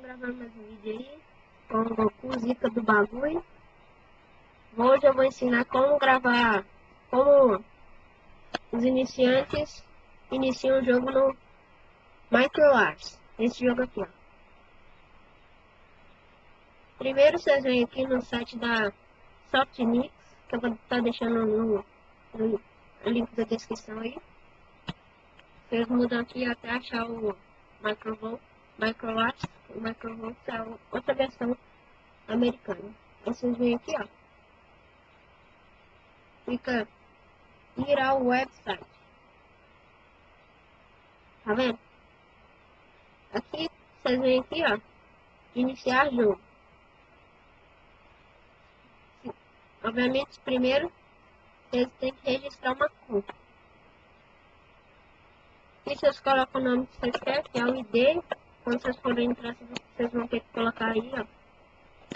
gravando mais um vídeo aí com o Goku do bagulho. Hoje eu vou ensinar como gravar, como os iniciantes iniciam o jogo no MicroArts. Esse jogo aqui, ó. Primeiro vocês vêm aqui no site da Softnix, que eu vou estar deixando no, no link da descrição aí. Vocês mudam aqui até achar o Microvolt MicroArts, o é outra versão americana. Vocês vêm aqui, ó. Fica ir ao website. Tá vendo? Aqui, vocês vêm aqui, ó. Iniciar jogo. Obviamente, primeiro, vocês têm que registrar uma conta. Aqui vocês colocam o nome que vocês querem, que é o ID, quando vocês forem entrar, vocês vão ter que colocar aí, ó.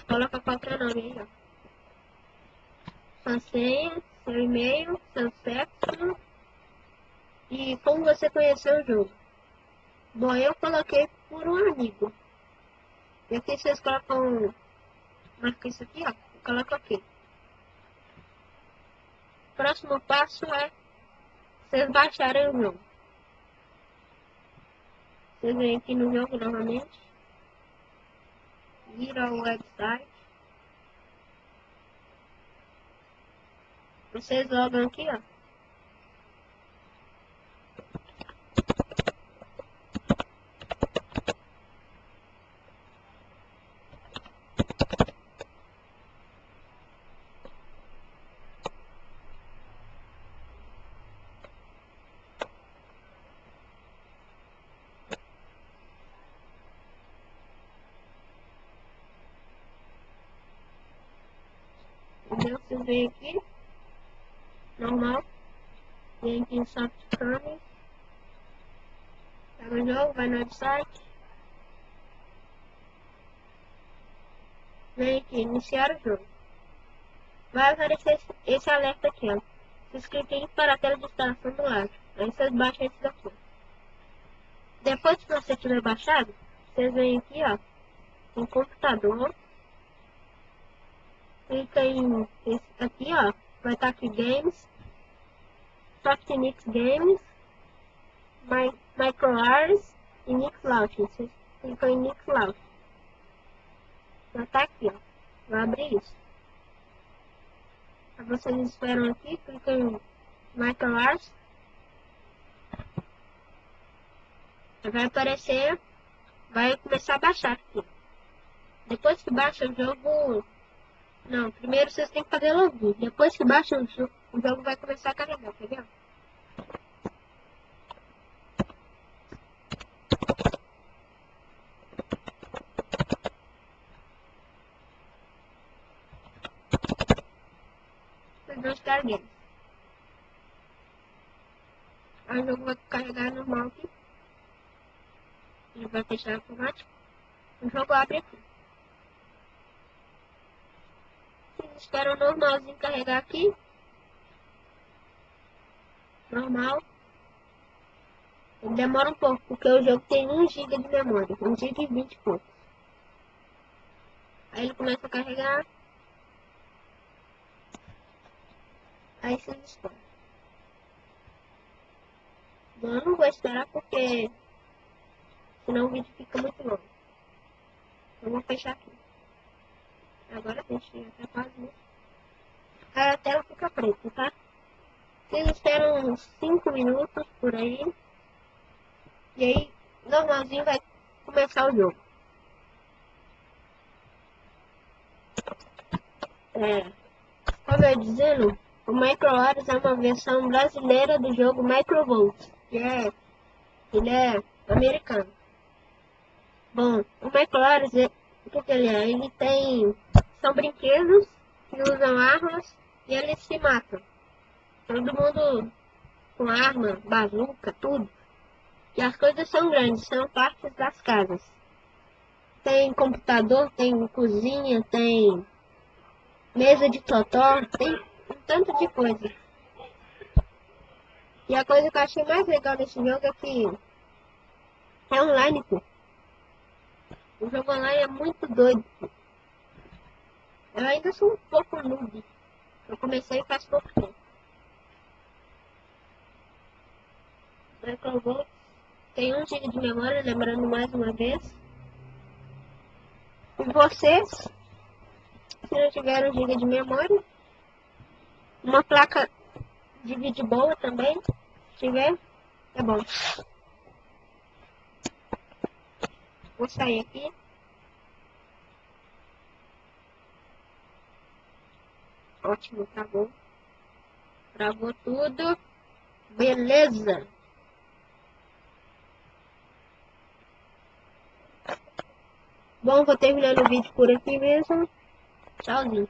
Coloca qualquer nome aí, ó. Sua senha, seu e-mail, seu sexo e como você conheceu o jogo. Bom, eu coloquei por um amigo. E aqui vocês colocam. Marca isso aqui, ó. Coloca aqui. Próximo passo é vocês baixarem o jogo. Você vem aqui no jogo novamente. Vira o website. Vocês logam aqui, ó. Você vem aqui, normal, vem aqui em Soft Chrome, pega o jogo, vai no website, vem aqui, iniciar o jogo. Vai aparecer esse, esse alerta aqui, ó. Vocês cliquem para a tela de instalação do lado. Aí vocês baixam esse daqui. Depois que você tiver baixado, vocês vêm aqui, ó, em computador, clica em esse aqui, ó. Vai estar aqui Games, Softnix Games, My, MicroArs e Nix Launch. Você clica em Nix Launch. Já tá aqui, ó. Vai abrir isso. Aí vocês esperam aqui, clica em MicroArs. Vai aparecer, vai começar a baixar aqui. Depois que baixa o jogo, não, primeiro vocês têm que fazer login. Depois que baixa o jogo, o jogo vai começar a carregar, entendeu? Vocês carreguem. Aí o jogo vai carregar normal aqui. Ele vai fechar automático. O jogo abre aqui. Espero normalzinho carregar aqui. Normal. Ele demora um pouco, porque o jogo tem 1 GB de memória. 1 GB e 20 e pouco. Aí ele começa a carregar. Aí você espera. Eu não vou esperar porque senão o vídeo fica muito longo. Eu vou fechar aqui. Agora deixei até quase. Aí a tela fica preta, tá? Vocês esperam uns 5 minutos por aí. E aí, normalzinho vai começar o jogo. É, como eu dizendo, o MicroHorus é uma versão brasileira do jogo Microvolt, que é, ele é americano. Bom, o MicroHorus, o que, que ele é? Ele tem são brinquedos que usam armas e eles se matam. Todo mundo com arma, bazuca, tudo. E as coisas são grandes, são partes das casas. Tem computador, tem cozinha, tem mesa de totó, tem um tanto de coisa. E a coisa que eu achei mais legal desse jogo é que é online, pô. O jogo online é muito doido. Eu ainda sou um pouco noob. Eu comecei faz pouco tempo. Microvolt tem 1 GB de memória, lembrando mais uma vez. E vocês, se não tiver 1 GB de memória, uma placa de vídeo boa também, se tiver, é bom. Vou sair aqui. Ótimo, travou. Travou tudo. Beleza. Bom, vou terminando o vídeo por aqui mesmo. Tchauzinho.